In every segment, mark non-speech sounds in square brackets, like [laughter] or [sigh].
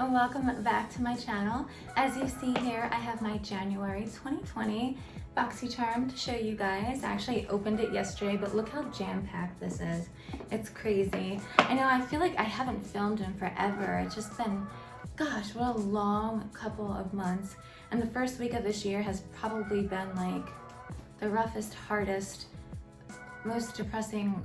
and welcome back to my channel. As you see here, I have my January 2020 BoxyCharm to show you guys. I actually opened it yesterday, but look how jam-packed this is. It's crazy. I know, I feel like I haven't filmed in forever. It's just been, gosh, what a long couple of months. And the first week of this year has probably been like the roughest, hardest, most depressing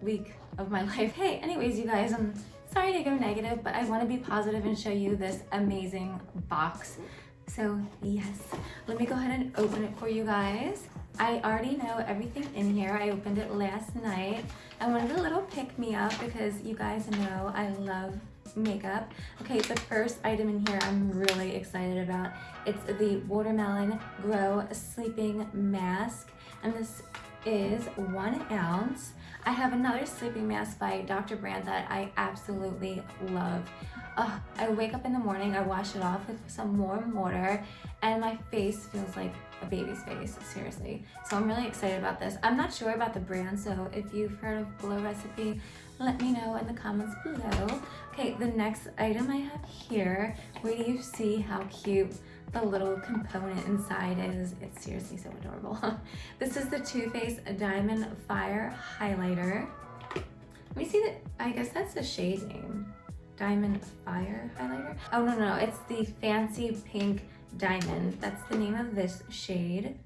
week of my [laughs] life. Hey, anyways, you guys, I'm sorry to go negative, but I want to be positive and show you this amazing box. So yes, let me go ahead and open it for you guys. I already know everything in here. I opened it last night. I wanted a little pick me up because you guys know I love makeup. Okay, the first item in here I'm really excited about. It's the Watermelon Glow Sleeping Mask. And this is one ounce. I have another sleeping mask by Dr. Brandt that I absolutely love. Uh, I wake up in the morning, I wash it off with some warm water, and my face feels like a baby's face, seriously. So I'm really excited about this. I'm not sure about the brand, so if you've heard of Glow Recipe, let me know in the comments below. Okay, the next item I have here, where do you see how cute the little component inside is. It's seriously so adorable. [laughs] this is the Too Faced Diamond Fire Highlighter. Let me see that, I guess that's the shade name. Diamond Fire Highlighter? Oh, no, no, it's the Fancy Pink Diamond. That's the name of this shade.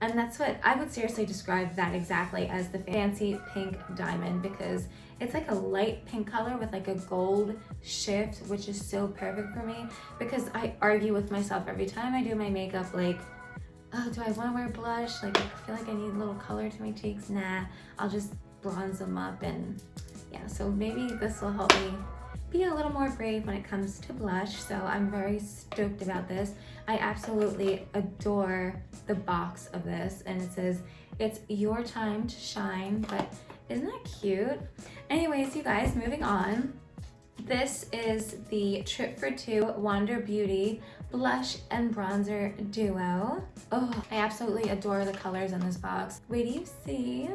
And that's what I would seriously describe that exactly as the fancy pink diamond because it's like a light pink color with like a gold shift, which is so perfect for me because I argue with myself every time I do my makeup, like, oh, do I want to wear blush? Like, I feel like I need a little color to my cheeks. Nah, I'll just bronze them up and yeah, so maybe this will help me be a little more brave when it comes to blush. So I'm very stoked about this. I absolutely adore the box of this and it says, it's your time to shine, but isn't that cute? Anyways, you guys, moving on. This is the Trip for Two Wander Beauty Blush and Bronzer Duo. Oh, I absolutely adore the colors in this box. Wait, do you see?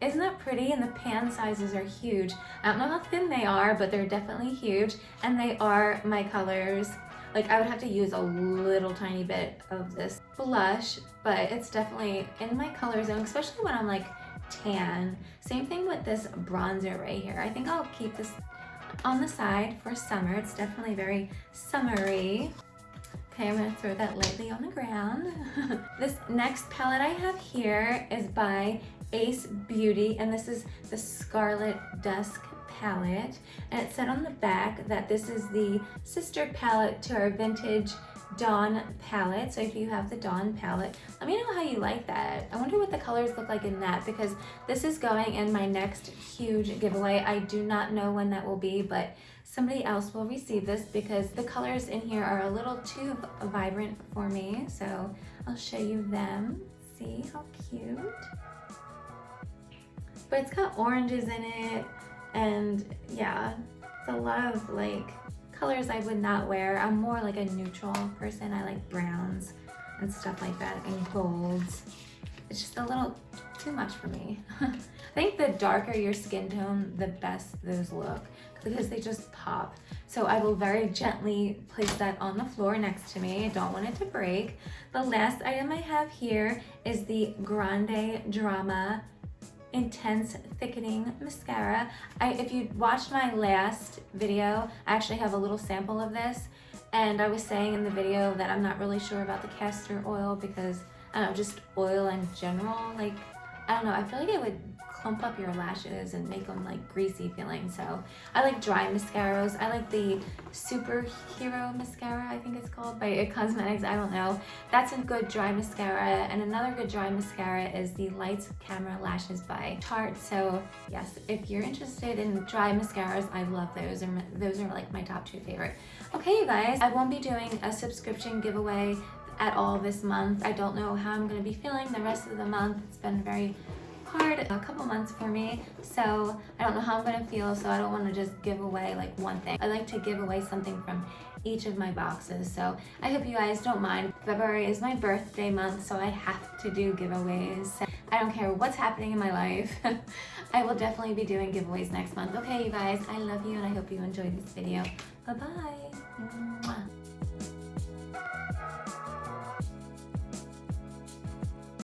Isn't that pretty? And the pan sizes are huge. I don't know how thin they are, but they're definitely huge. And they are my colors. Like I would have to use a little tiny bit of this blush, but it's definitely in my color zone, especially when I'm like tan. Same thing with this bronzer right here. I think I'll keep this on the side for summer. It's definitely very summery. Okay, I'm gonna throw that lightly on the ground. [laughs] this next palette I have here is by Ace Beauty, and this is the Scarlet Dusk palette. And it said on the back that this is the sister palette to our vintage Dawn palette. So if you have the Dawn palette, let me know how you like that. I wonder what the colors look like in that because this is going in my next huge giveaway. I do not know when that will be, but somebody else will receive this because the colors in here are a little too vibrant for me. So I'll show you them. See how cute? But it's got oranges in it and yeah it's a lot of like colors I would not wear. I'm more like a neutral person. I like browns and stuff like that and golds. It's just a little too much for me. [laughs] I think the darker your skin tone the best those look because they just pop. So I will very gently place that on the floor next to me. I don't want it to break. The last item I have here is the Grande Drama intense thickening mascara. I, if you watched my last video I actually have a little sample of this and I was saying in the video that I'm not really sure about the castor oil because I don't know just oil in general like I don't know I feel like it would clump up your lashes and make them like greasy feeling. So I like dry mascaras. I like the Superhero Mascara, I think it's called, by It Cosmetics. I don't know. That's a good dry mascara. And another good dry mascara is the Lights Camera Lashes by Tarte. So yes, if you're interested in dry mascaras, I love those. And those are like my top two favorite. Okay, you guys, I won't be doing a subscription giveaway at all this month. I don't know how I'm going to be feeling the rest of the month. It's been very hard a couple months for me so I don't know how I'm gonna feel so I don't want to just give away like one thing. I like to give away something from each of my boxes so I hope you guys don't mind. February is my birthday month so I have to do giveaways. I don't care what's happening in my life. [laughs] I will definitely be doing giveaways next month. Okay you guys I love you and I hope you enjoyed this video. Bye bye